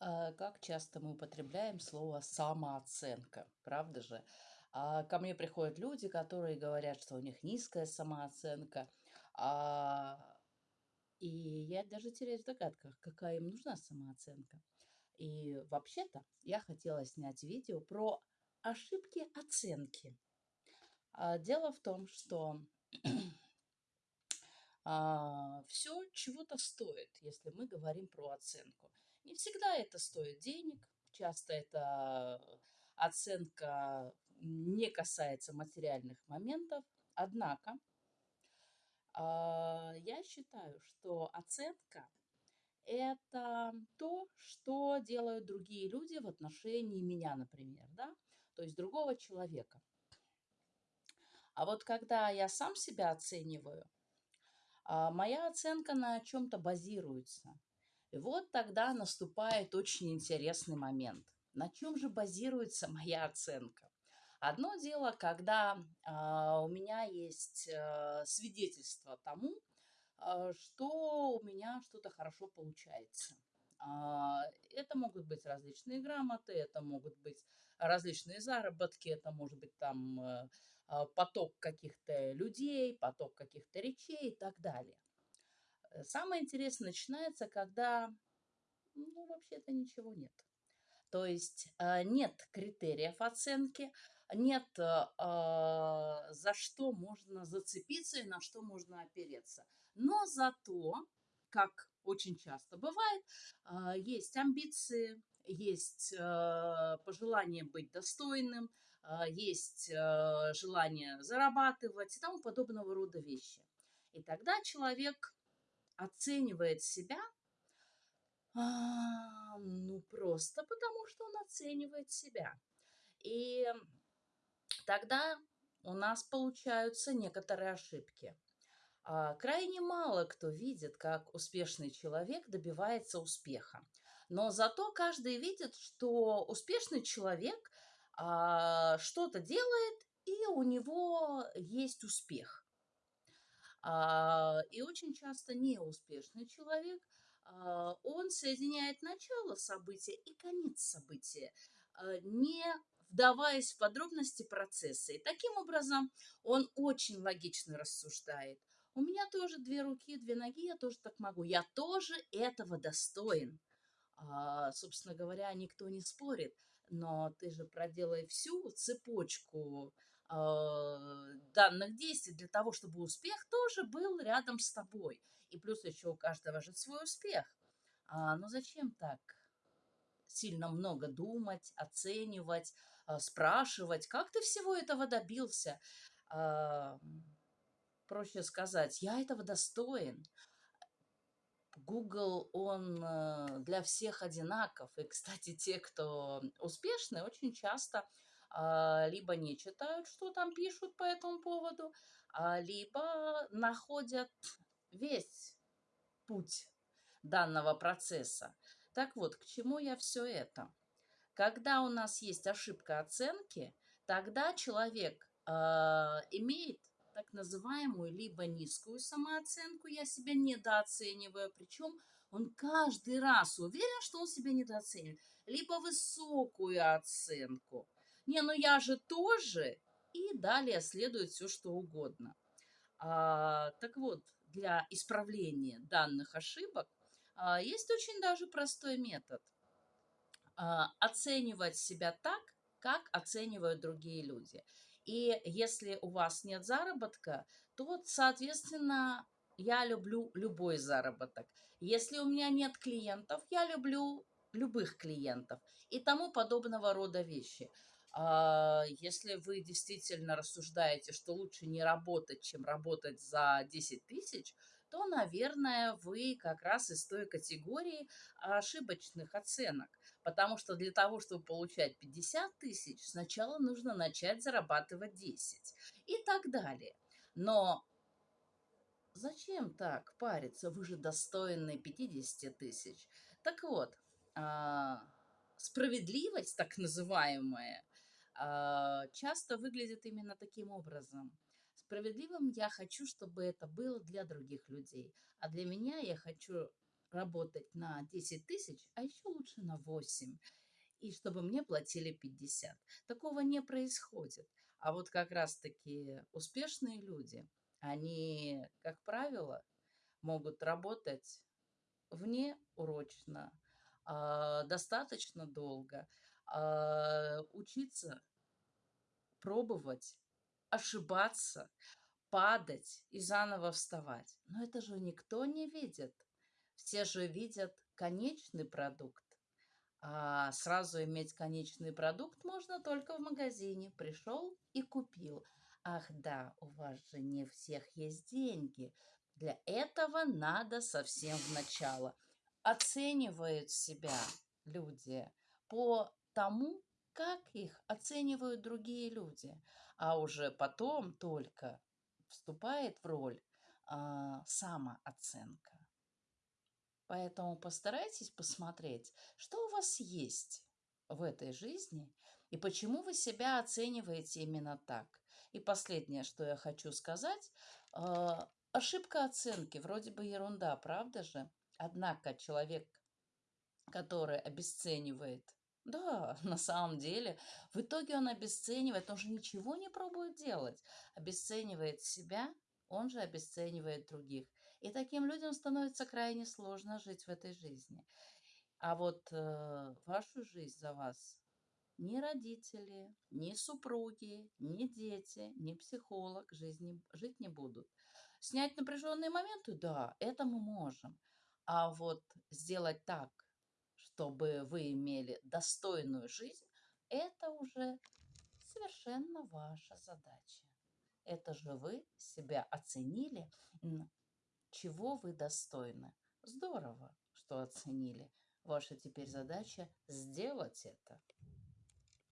А, Как часто мы употребляем слово самооценка, правда же? А, Ко мне приходят люди, которые говорят, что у них низкая самооценка, а, и я даже теряюсь в догадках, какая им нужна самооценка. И вообще-то я хотела снять видео про ошибки оценки. Дело в том, что все чего-то стоит, если мы говорим про оценку. Не всегда это стоит денег, часто это оценка не касается материальных моментов. Однако а, я считаю, что оценка– это то, что делают другие люди в отношении меня, например, да, то есть другого человека. А вот когда я сам себя оцениваю, а, моя оценка на чем-то базируется. И вот тогда наступает очень интересный момент. На чем же базируется моя оценка? Одно дело, когда а, у меня есть а, свидетельство тому, а, что у меня что-то хорошо получается. А, это могут быть различные грамоты, это могут быть различные заработки, это может быть там э, а, поток каких-то людей, поток каких-то речей и так далее. Э, самое интересное начинается, когда, ну, вообще-то ничего нет. То есть э, нет критериев оценки, нет за что можно зацепиться и на что можно опереться. Но зато, как очень часто бывает, есть амбиции, есть пожелание быть достойным, есть желание зарабатывать и тому подобного рода вещи. И тогда человек оценивает себя, ну, просто потому, что он оценивает себя. И тогда у нас получаются некоторые ошибки. А, крайне мало кто видит, как успешный человек добивается успеха. Но зато каждый видит, что успешный человек а, что-то делает, и у него есть успех. А, и очень часто неуспешный человек, он соединяет начало события и конец события, не вдаваясь в подробности процесса. И таким образом он очень логично рассуждает. У меня тоже две руки, две ноги, я тоже так могу. Я тоже этого достоин. А, собственно говоря, никто не спорит. Но ты же проделай всю цепочку а, данных действий для того, чтобы успех тоже был рядом с тобой. И плюс еще у каждого же свой успех. А, ну зачем так сильно много думать, оценивать, а, спрашивать, как ты всего этого добился? А, проще сказать, я этого достоин. Google, он э, для всех одинаков. И, кстати, те, кто успешны, очень часто либо не читают, что там пишут по этому поводу, а, либо находят весь путь данного процесса. Так вот, к чему я все это? Когда у нас есть ошибка оценки, тогда человек э, имеет так называемую либо низкую самооценку, я себя недооцениваю, причем он каждый раз уверен, что он себя недооценивает, либо высокую оценку. Не, ну я же тоже, и далее следует все, что угодно. А, так вот, для исправления данных ошибок а, есть очень даже простой метод. А, оценивать себя так, как оценивают другие люди. И если у вас нет заработка, то, соответственно, я люблю любой заработок. Если у меня нет клиентов, я люблю любых клиентов и тому подобного рода вещи. А, если вы действительно рассуждаете, что лучше не работать, чем работать за 10 тысяч, то, наверное, вы как раз из той категории ошибочных оценок. Потому что для того, чтобы получать 50 тысяч, сначала нужно начать зарабатывать 10 и так далее. Но зачем так париться? Вы же достойны 50 тысяч. Так вот, а, справедливость, так называемая, часто выглядит именно таким образом. Справедливым я хочу, чтобы это было для других людей. А для меня я хочу работать на 10 тысяч, а еще лучше на 8, и чтобы мне платили 50. Такого не происходит. А вот как раз-таки успешные люди, они, как правило, могут работать вне урочно, а, достаточно долго, а, учиться, пробовать, ошибаться, падать и заново вставать. Но это же никто не видит. Все же видят конечный продукт. А сразу иметь конечный продукт можно только в магазине. Пришел и купил. Ах да, у вас же не всех есть деньги. Для этого надо совсем в начало. Оценивают себя люди по тому, как их оценивают другие люди. А уже потом только вступает в роль а, самооценка. Поэтому постарайтесь посмотреть, что у вас есть в этой жизни и почему вы себя оцениваете именно так. И последнее, что я хочу сказать, а, Ошибка оценки, вроде бы ерунда, правда же? Однако человек, который обесценивает, да, на самом деле, в итоге он обесценивает, он же ничего не пробует делать, обесценивает себя, он же обесценивает других. И таким людям становится крайне сложно жить в этой жизни. А вот э, вашу жизнь за вас ни родители, ни супруги, ни дети, ни психолог жизни, жить не будут. Снять напряженные моменты, да, это мы можем. А вот сделать так, чтобы вы имели достойную жизнь, это уже совершенно ваша задача. Это же вы себя оценили, чего вы достойны. Здорово, что оценили. Ваша теперь задача сделать это.